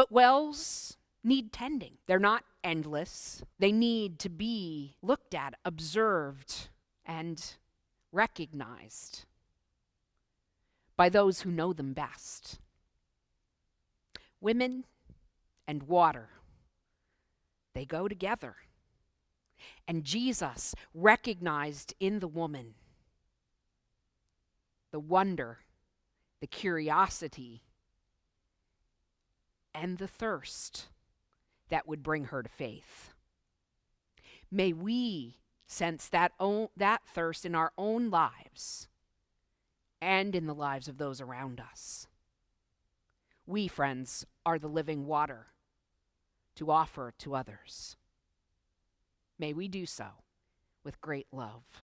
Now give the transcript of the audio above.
But wells need tending. They're not endless. They need to be looked at, observed, and recognized by those who know them best. Women and water, they go together. And Jesus recognized in the woman the wonder, the curiosity, and the thirst that would bring her to faith. May we sense that, that thirst in our own lives and in the lives of those around us. We, friends, are the living water to offer to others. May we do so with great love.